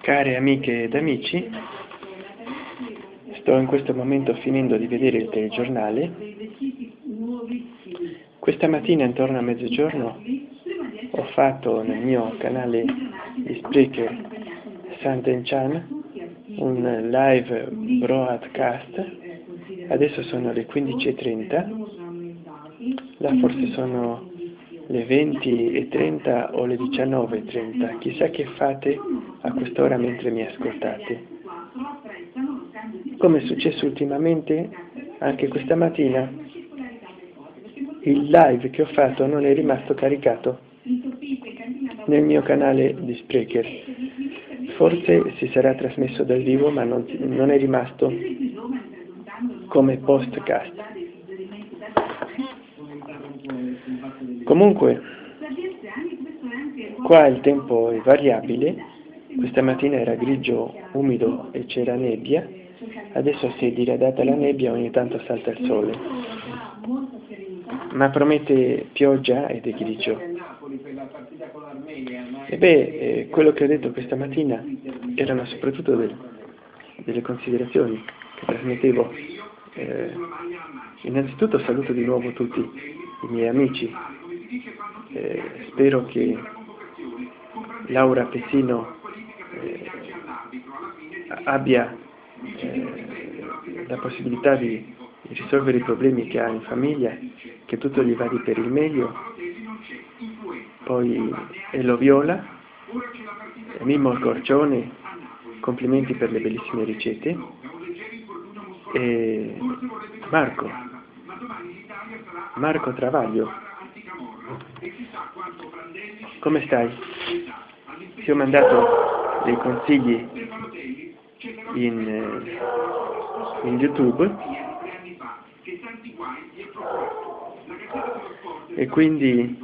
Care amiche ed amici, sto in questo momento finendo di vedere il telegiornale. Questa mattina intorno a mezzogiorno ho fatto nel mio canale di Spreaker Santen Chan un live broadcast, adesso sono le 15.30, là forse sono le 20.30 o le 19.30, chissà che fate a quest'ora mentre mi ascoltate. Come è successo ultimamente, anche questa mattina, il live che ho fatto non è rimasto caricato nel mio canale di Spreaker. Forse si sarà trasmesso dal vivo, ma non, non è rimasto come postcast. Comunque, qua il tempo è variabile, questa mattina era grigio, umido e c'era nebbia, adesso si è diradata la nebbia, ogni tanto salta il sole, ma promette pioggia ed è grigio. E beh, eh, quello che ho detto questa mattina erano soprattutto del, delle considerazioni che trasmettevo. Eh, innanzitutto saluto di nuovo tutti i miei amici, eh, spero che Laura Pessino eh, abbia eh, la possibilità di, di, risolvere i problemi che ha in famiglia, che tutto gli vada per il meglio. Poi Elo Viola, Mimmo Corcione, complimenti per le bellissime ricette. E Marco, Marco Travaglio, come stai? Ti ho mandato dei consigli in, eh, in YouTube. e quindi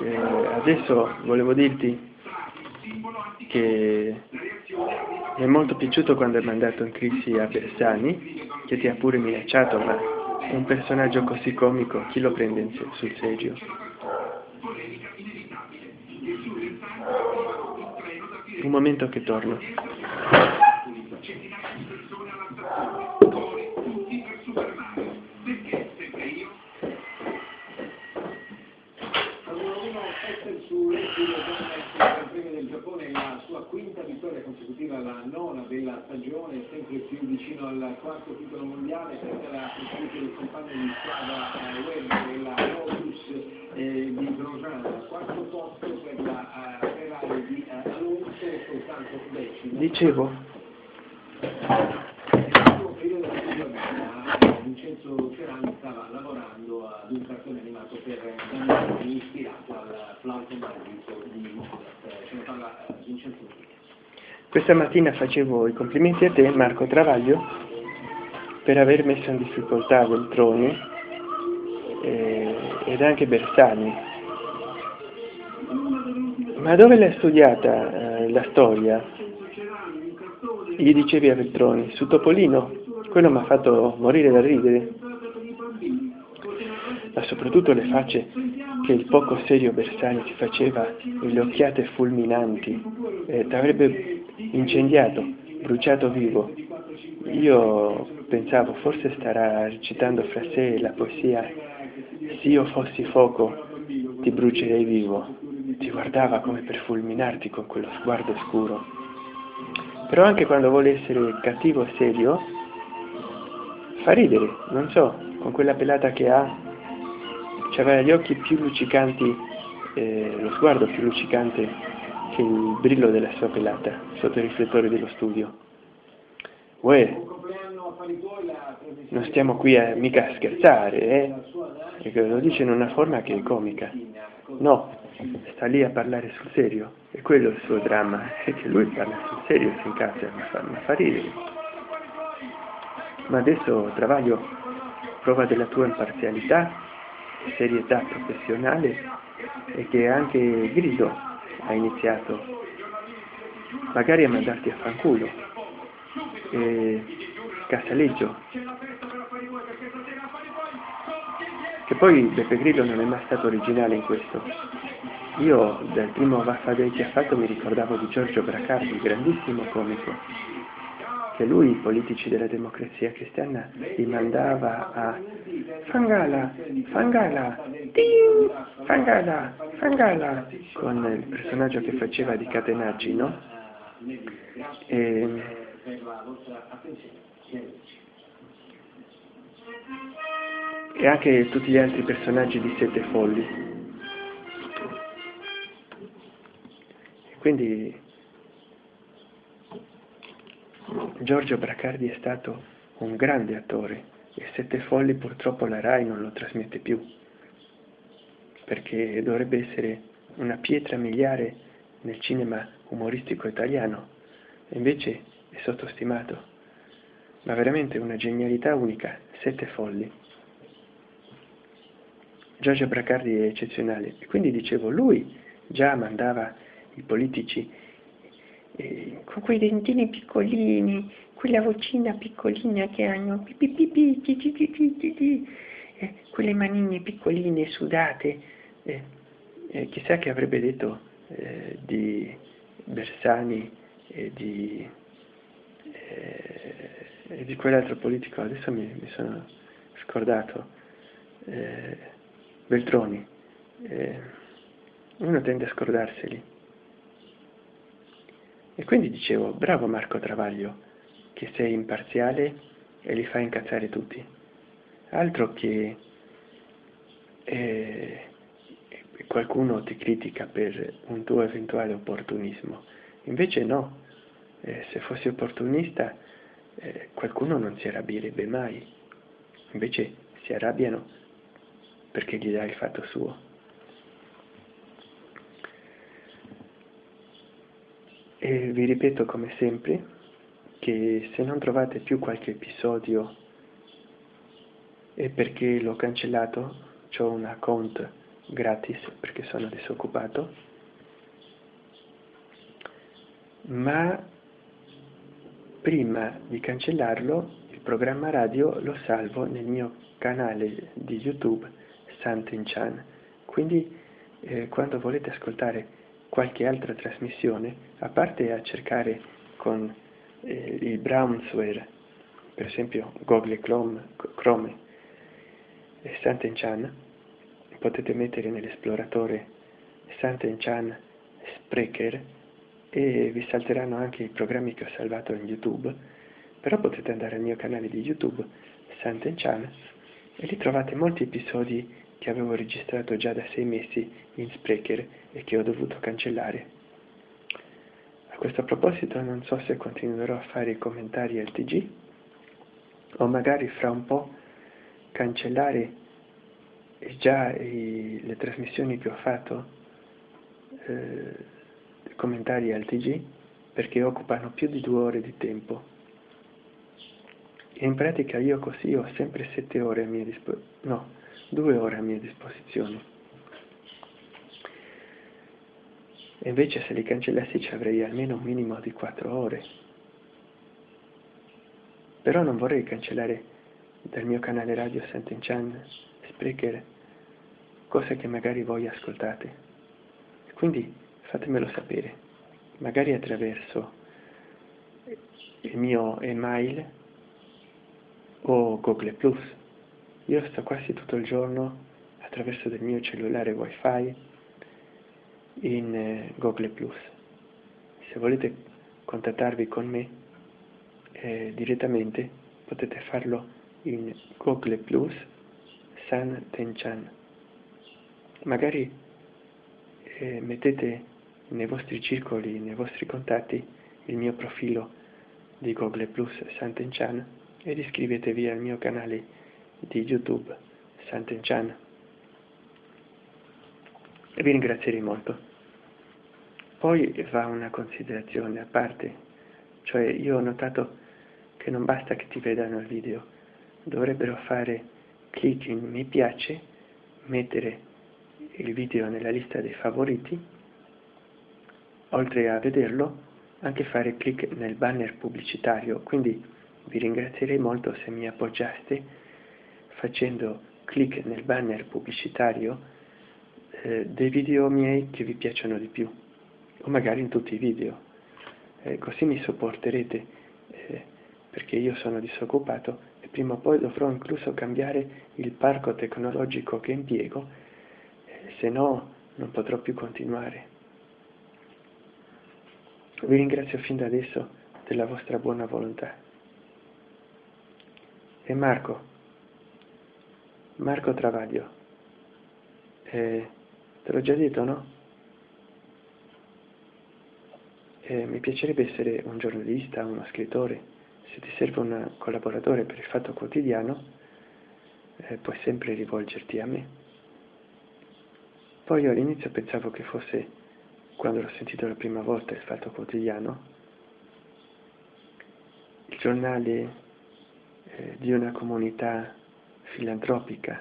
eh, adesso volevo dirti che mi è molto piaciuto quando hai mandato in crisi a Bersani che ti ha pure minacciato ma un personaggio così comico chi lo prende sul serio? Un momento che torno. quinta vittoria consecutiva, la nona della stagione, sempre più vicino al quarto titolo mondiale, senza la presenza del compagno di squadra eh, web della Lotus eh, di Grosjean, quarto posto per la Ferrari di decimo. Dicevo. Vincenzo Cerani stava lavorando ad un cartone animato per bambini ispirato al flauto magico di Mozart. Ce ne parla Vincenzo questa mattina facevo i complimenti a te, Marco Travaglio, per aver messo in difficoltà Veltroni eh, ed anche Bersani. Ma dove l'hai studiata eh, la storia? Gli dicevi a Veltroni, su Topolino? Quello mi ha fatto morire da ridere. Ma soprattutto le facce che il poco serio Bersani ti faceva e le occhiate fulminanti. Eh, ti avrebbe incendiato, bruciato vivo. Io pensavo, forse starà recitando fra sé la poesia Se io fossi fuoco ti brucerei vivo. Ti guardava come per fulminarti con quello sguardo scuro. Però anche quando vuole essere cattivo e serio, fa ridere, non so, con quella pelata che ha, aveva gli occhi più luccicanti, eh, lo sguardo più luccicante che il brillo della sua pelata sotto i riflettori dello studio. Uè, non stiamo qui a mica scherzare, eh? Perché lo dice in una forma che è comica. No, sta lì a parlare sul serio. E quello è il suo dramma, è che lui parla sul serio si incazza, mi fa, mi fa ridere. Ma adesso, Travaglio, prova della tua imparzialità, serietà professionale e che anche Grido ha iniziato. Magari a mandarti a fanculo. E Casaleggio che poi Beppe Grillo non è mai stato originale in questo io dal primo Vaffa Day che ha fatto mi ricordavo di Giorgio Bracardi, grandissimo comico, che lui i politici della democrazia cristiana li mandava a Fangala, Fangala, Ding, Fangala, Fangala, con il personaggio che faceva di Catenacci, no? E, e anche tutti gli altri personaggi di Sette Folli. Quindi Giorgio Bracardi è stato un grande attore e Sette Folli purtroppo la RAI non lo trasmette più perché dovrebbe essere una pietra miliare nel cinema umoristico italiano e invece è sottostimato. Ma veramente una genialità unica Sette Folli. Giorgio Bracardi è eccezionale. E quindi dicevo lui già mandava i politici, eh, con quei dentini piccolini, quella vocina piccolina che hanno, eh, quelle manine piccoline sudate, eh, eh, chissà che avrebbe detto eh, di Bersani e di, eh, di quell'altro politico, adesso mi, mi sono scordato, Beltroni. uno tende a scordarseli. E quindi dicevo, bravo Marco Travaglio, che sei imparziale e li fai incazzare tutti. Altro che eh, qualcuno ti critica per un tuo eventuale opportunismo. Invece no, eh, se fossi opportunista eh, qualcuno non si arrabbierebbe mai. Invece si arrabbiano perché gli dai il fatto suo. E vi ripeto come sempre che se non trovate più qualche episodio è perché l'ho cancellato, ho un account gratis perché sono disoccupato, ma prima di cancellarlo il programma radio lo salvo nel mio canale di YouTube Santenchan, quindi eh, quando volete ascoltare qualche altra trasmissione, a parte a cercare con eh, il brownsware, per esempio Google Chrome, Chrome e Santenchan, potete mettere nell'esploratore Santenchan Sprecher e vi salteranno anche i programmi che ho salvato in YouTube, però potete andare al mio canale di YouTube Santenchan e lì trovate molti episodi che avevo registrato già da sei mesi in Sprecher e che ho dovuto cancellare. A questo proposito non so se continuerò a fare i commentari al TG o magari fra un po' cancellare già i, le trasmissioni che ho fatto, eh, commentari al TG, perché occupano più di due ore di tempo. In pratica io così ho sempre sette ore a mia disposizione, no, due ore a mia disposizione. E invece se li cancellassi ci avrei almeno un minimo di quattro ore. Però non vorrei cancellare dal mio canale radio Sant'Enchan, Sprecher, cose che magari voi ascoltate. Quindi fatemelo sapere, magari attraverso il mio email o Google. Io sto quasi tutto il giorno attraverso del mio cellulare wifi in eh, Google Plus. Se volete contattarvi con me eh, direttamente potete farlo in Google Plus San Tenchan. Magari eh, mettete nei vostri circoli, nei vostri contatti il mio profilo di Google Plus San Tenchan ed iscrivetevi al mio canale di YouTube Sant'Enchan e vi ringrazierei molto. Poi va una considerazione a parte, cioè io ho notato che non basta che ti vedano il video, dovrebbero fare clic in mi piace, mettere il video nella lista dei favoriti, oltre a vederlo anche fare clic nel banner pubblicitario, quindi vi ringrazierei molto se mi appoggiaste facendo clic nel banner pubblicitario eh, dei video miei che vi piacciono di più, o magari in tutti i video. Eh, così mi sopporterete, eh, perché io sono disoccupato e prima o poi dovrò incluso cambiare il parco tecnologico che impiego, eh, se no non potrò più continuare. Vi ringrazio fin da adesso della vostra buona volontà. E Marco, Marco Travaglio, eh, te l'ho già detto, no? Eh, mi piacerebbe essere un giornalista, uno scrittore. Se ti serve un collaboratore per il Fatto Quotidiano, eh, puoi sempre rivolgerti a me. Poi io all'inizio pensavo che fosse quando l'ho sentito la prima volta il Fatto Quotidiano, il giornale eh, di una comunità filantropica,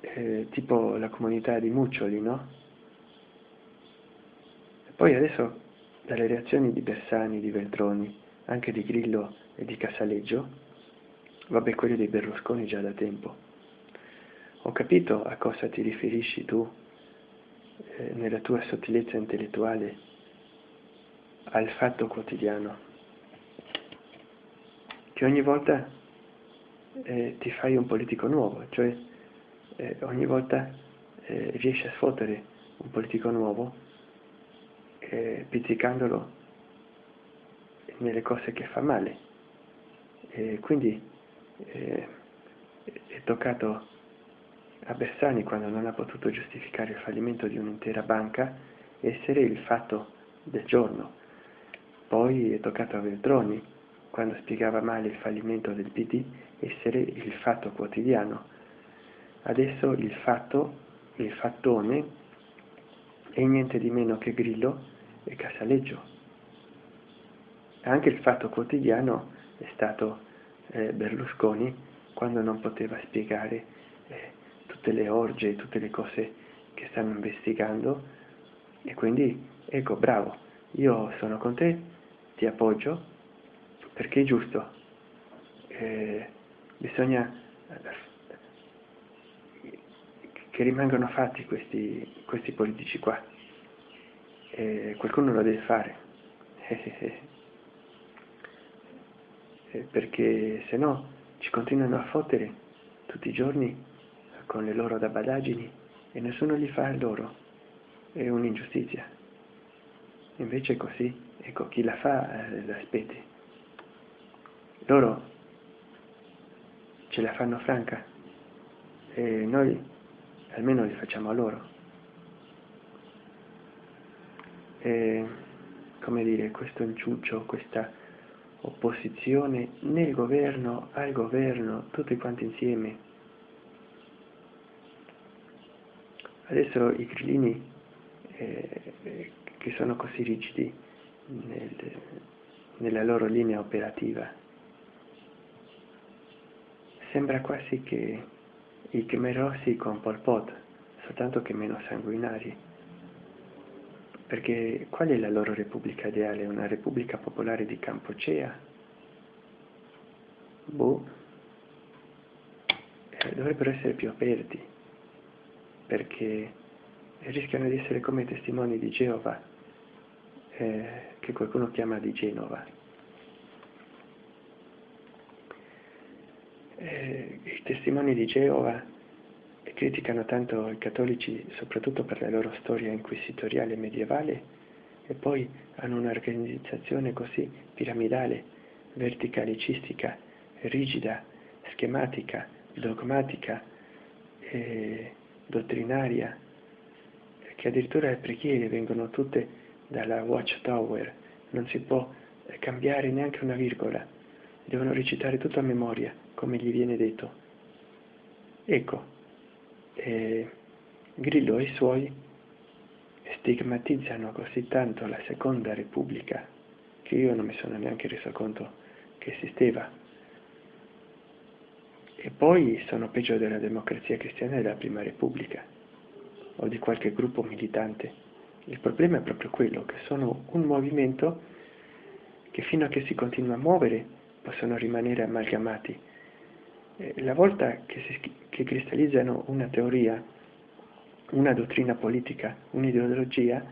eh, tipo la comunità di Muccioli, no? E poi adesso dalle reazioni di Bersani, di Veltroni, anche di Grillo e di Casaleggio, vabbè quelli dei Berlusconi già da tempo, ho capito a cosa ti riferisci tu eh, nella tua sottilezza intellettuale al fatto quotidiano, che ogni volta eh, ti fai un politico nuovo, cioè eh, ogni volta eh, riesci a sfottere un politico nuovo eh, pizzicandolo nelle cose che fa male. E quindi eh, è toccato a Bersani, quando non ha potuto giustificare il fallimento di un'intera banca, essere il fatto del giorno. Poi è toccato a Veltroni, quando spiegava male il fallimento del PD, essere il fatto quotidiano. Adesso il fatto, il fattone, è niente di meno che Grillo e Casaleggio. Anche il fatto quotidiano è stato eh, Berlusconi quando non poteva spiegare eh, tutte le orge, tutte le cose che stanno investigando e quindi ecco bravo, io sono con te, ti appoggio perché è giusto, eh, bisogna che rimangano fatti questi, questi politici qua, eh, qualcuno lo deve fare, perché se no ci continuano a fottere tutti i giorni con le loro dabadaggini e nessuno gli fa loro. È un'ingiustizia. Invece così, ecco, chi la fa eh, l'aspetti. Loro ce la fanno franca e noi almeno li facciamo a loro. E, come dire, questo inciuccio, questa opposizione nel governo, al governo, tutti quanti insieme, Adesso i grillini eh, che sono così rigidi nel, nella loro linea operativa, sembra quasi che i Khmer Rossi con Pol Pot, soltanto che meno sanguinari. Perché qual è la loro repubblica ideale? Una repubblica popolare di Campocea? Boh. Eh, dovrebbero essere più aperti perché rischiano di essere come testimoni di Geova, eh, che qualcuno chiama di Genova. Eh, I testimoni di Geova criticano tanto i cattolici soprattutto per la loro storia inquisitoriale medievale e poi hanno un'organizzazione così piramidale, verticalicistica, rigida, schematica, dogmatica, eh, dottrinaria, che addirittura le preghiere vengono tutte dalla Watchtower, non si può cambiare neanche una virgola, devono recitare tutto a memoria, come gli viene detto. Ecco, eh, Grillo e i suoi stigmatizzano così tanto la seconda repubblica che io non mi sono neanche reso conto che esisteva e poi sono peggio della democrazia cristiana della prima repubblica o di qualche gruppo militante. Il problema è proprio quello, che sono un movimento che fino a che si continua a muovere possono rimanere amalgamati. La volta che si, che cristallizzano una teoria, una dottrina politica, un'ideologia